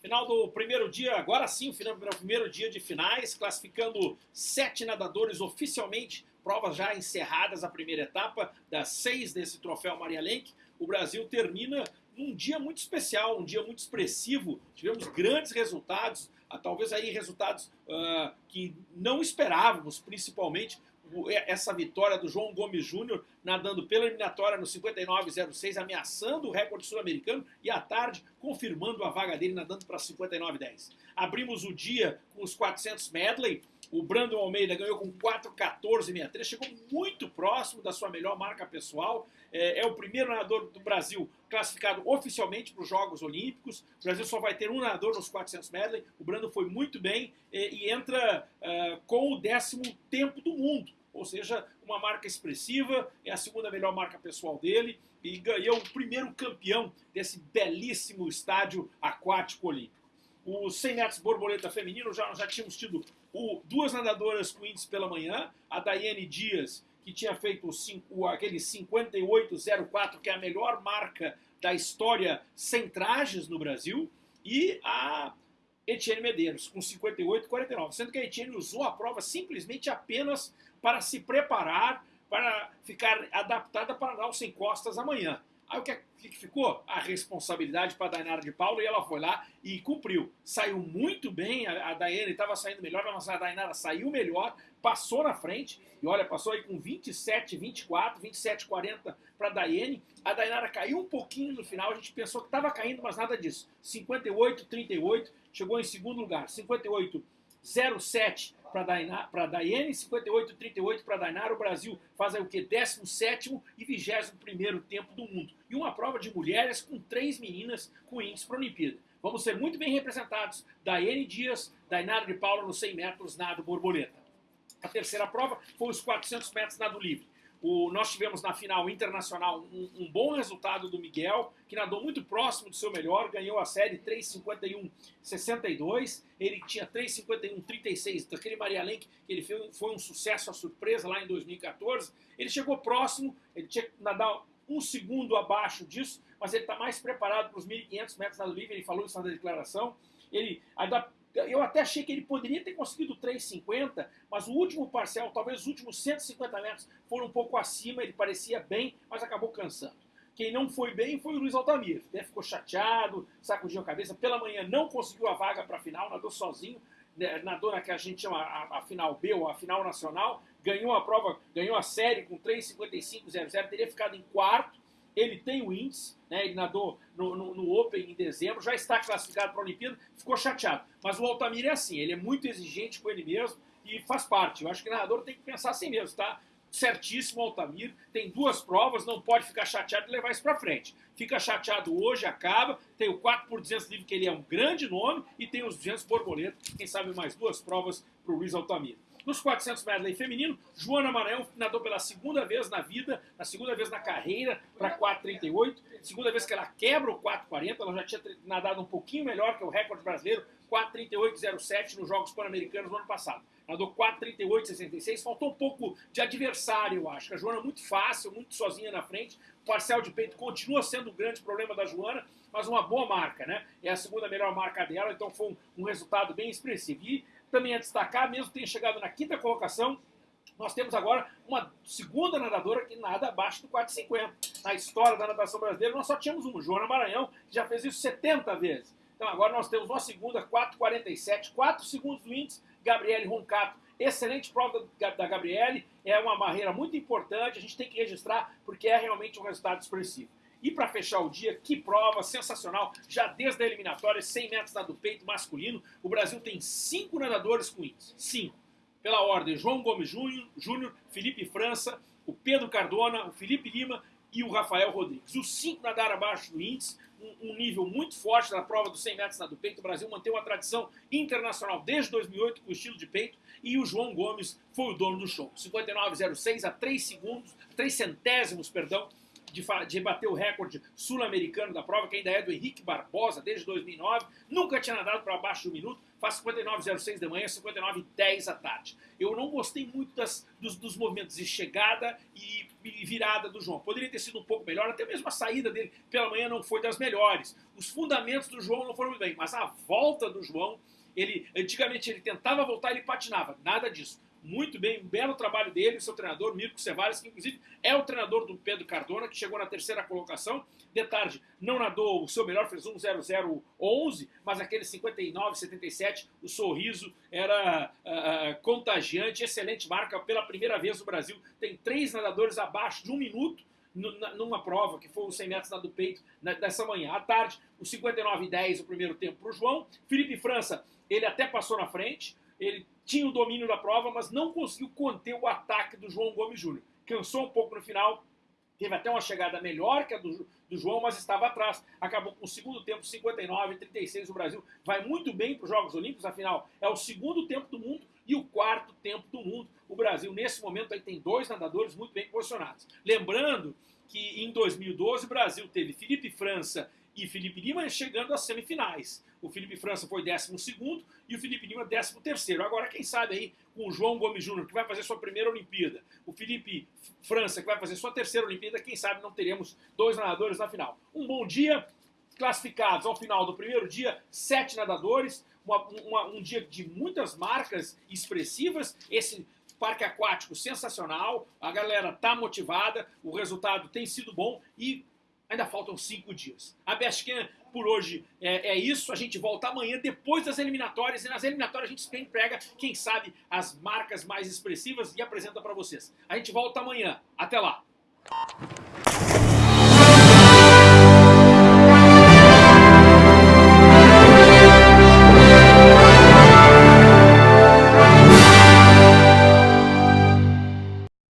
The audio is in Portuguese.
Final do primeiro dia, agora sim, final do primeiro dia de finais, classificando sete nadadores oficialmente, provas já encerradas a primeira etapa das seis desse troféu Maria Lenk. O Brasil termina num dia muito especial, um dia muito expressivo. Tivemos grandes resultados, ah, talvez aí resultados uh, que não esperávamos, principalmente essa vitória do João Gomes Júnior nadando pela eliminatória no 59,06, ameaçando o recorde sul-americano e à tarde confirmando a vaga dele nadando para 59,10. Abrimos o dia com os 400 medley. O Brandon Almeida ganhou com 4,14,63, chegou muito próximo da sua melhor marca pessoal. É, é o primeiro nadador do Brasil classificado oficialmente para os Jogos Olímpicos. O Brasil só vai ter um nadador nos 400 medley. O Brandon foi muito bem e, e entra uh, com o décimo tempo do mundo ou seja, uma marca expressiva, é a segunda melhor marca pessoal dele e ganhou o primeiro campeão desse belíssimo estádio aquático olímpico. Os 100 metros borboleta feminino, já, já tínhamos tido o, duas nadadoras com índice pela manhã, a Daiane Dias, que tinha feito o, aquele 58,04, que é a melhor marca da história sem trajes no Brasil, e a Etienne Medeiros, com 58,49, sendo que a Etienne usou a prova simplesmente apenas para se preparar, para ficar adaptada para dar os sem costas amanhã. Aí o que, que ficou? A responsabilidade para a Dainara de Paulo e ela foi lá e cumpriu. Saiu muito bem, a, a Daiane estava saindo melhor, mas a Dainara saiu melhor, passou na frente, e olha, passou aí com 27, 24, 27, 40 para a Daiane. A Dainara caiu um pouquinho no final, a gente pensou que estava caindo, mas nada disso. 58, 38, chegou em segundo lugar. 58, 07 para Daiane, 58,38 para Dainara. O Brasil faz aí o que? 17 e 21 tempo do mundo. E uma prova de mulheres com três meninas com índice para a Olimpíada. Vamos ser muito bem representados. Daiane Dias, Dainara de Paula nos 100 metros nado borboleta. A terceira prova foi os 400 metros nado livre. O, nós tivemos na final internacional um, um, bom resultado do Miguel, que nadou muito próximo do seu melhor, ganhou a série 3,51,62. Ele tinha 3,51,36 daquele Maria Lenk, que ele foi, foi um sucesso, a surpresa lá em 2014. Ele chegou próximo, ele tinha que nadar um segundo abaixo disso, mas ele está mais preparado para os 1.500 metros nado livre, ele falou isso na declaração. Ele eu até achei que ele poderia ter conseguido 3,50, mas o último parcial, talvez os últimos 150 metros, foram um pouco acima, ele parecia bem, mas acabou cansando. Quem não foi bem foi o Luiz Altamiro. Até ficou chateado, sacudiu a cabeça. Pela manhã não conseguiu a vaga para a final, nadou sozinho, né, nadou na que a gente chama a, a, final B ou a final nacional, ganhou a prova, ganhou a série com 3,55,00, teria ficado em quarto, ele tem o índice, né, ele nadou no, no, no Open em dezembro, já está classificado para a Olimpíada, ficou chateado. Mas o Altamir é assim, ele é muito exigente com ele mesmo e faz parte. Eu acho que o nadador tem que pensar assim mesmo, tá? Certíssimo Altamir, tem duas provas, não pode ficar chateado e levar isso para frente. Fica chateado hoje, acaba, tem o 4 por 200 livre, que ele é um grande nome, e tem os 200 borboleta, quem sabe mais duas provas para o Luiz Altamir. Nos 400 medley feminino, Joana Maranhão nadou pela segunda vez na vida, na segunda vez na carreira, para 4,38. Segunda vez que ela quebra o 4,40. Ela já tinha nadado um pouquinho melhor que o recorde brasileiro, 4,38,07 nos Jogos Pan-Americanos no ano passado. Nadou 4,38,66. Faltou um pouco de adversário, eu acho. A Joana é muito fácil, muito sozinha na frente. O de peito continua sendo o grande problema da Joana, mas uma boa marca, né? É a segunda melhor marca dela, então foi um, um resultado bem expressivo. E também a destacar, mesmo tenha chegado na quinta colocação, nós temos agora uma segunda nadadora que nada abaixo do 4,50. Na história da natação brasileira, nós só tínhamos uma, Joana Maranhão, que já fez isso 70 vezes. Então agora nós temos uma segunda, 4,47, 4 segundos do índice, Gabriele Roncato. Excelente prova da Gabriele, é uma barreira muito importante, a gente tem que registrar porque é realmente um resultado expressivo. E para fechar o dia, que prova sensacional, já desde a eliminatória, 100 metros nado peito masculino, o Brasil tem cinco nadadores com índice, cinco. Pela ordem, João Gomes Júnior, Felipe França, o Pedro Cardona, o Felipe Lima e o Rafael Rodrigues. Os cinco nadaram abaixo do índice, um, um, nível muito forte na prova dos 100 metros nado peito. O Brasil manteve uma tradição internacional desde 2008 com o estilo de peito e o João Gomes foi o dono do show. 59,06 a 3 segundos, 3 centésimos, perdão, de, de bater o recorde sul-americano da prova, que ainda é do Henrique Barbosa, desde 2009. Nunca tinha nadado para abaixo de um minuto. Faz 59,06 da manhã, 59,10 à tarde. Eu não gostei muito das, dos, dos, movimentos de chegada e, e, virada do João. Poderia ter sido um pouco melhor, até mesmo a saída dele pela manhã não foi das melhores. Os fundamentos do João não foram muito bem, mas a volta do João, ele antigamente ele tentava voltar, ele patinava. Nada disso muito bem, um belo trabalho dele, seu treinador, Mirko Cevares, que inclusive é o treinador do Pedro Cardona, que chegou na terceira colocação. De tarde, não nadou o seu melhor, fez um 0-0-11, mas aquele 59-77, o sorriso era uh, contagiante, excelente marca pela primeira vez no Brasil. Tem três nadadores abaixo de um minuto numa prova, que foi os 100 metros do peito dessa manhã. À tarde, o 59-10, o primeiro tempo para o João. Felipe França, ele até passou na frente, ele tinha o domínio da prova, mas não conseguiu conter o ataque do João Gomes Júnior. Cansou um pouco no final, teve até uma chegada melhor que a do, do João, mas estava atrás. Acabou com o segundo tempo 59 36. O Brasil vai muito bem para os Jogos Olímpicos, afinal, é o segundo tempo do mundo e o quarto tempo do mundo. O Brasil, nesse momento, aí tem dois nadadores muito bem posicionados. Lembrando que em 2012 o Brasil teve Felipe França e Felipe Lima chegando às semifinais. O Felipe França foi 12 e o Felipe Lima 13. Agora, quem sabe aí com o João Gomes Júnior, que vai fazer sua primeira Olimpíada, o Felipe França, que vai fazer sua terceira Olimpíada, quem sabe não teremos dois nadadores na final. Um bom dia, classificados ao final do primeiro dia, sete nadadores, uma, uma, um dia de muitas marcas expressivas. Esse parque aquático sensacional, a galera tá motivada, o resultado tem sido bom e ainda faltam cinco dias. A Bestcan por hoje é, é, isso. A gente volta amanhã, depois das eliminatórias. E nas eliminatórias a gente sempre pega, quem sabe, as marcas mais expressivas e apresenta para vocês. A gente volta amanhã. Até lá!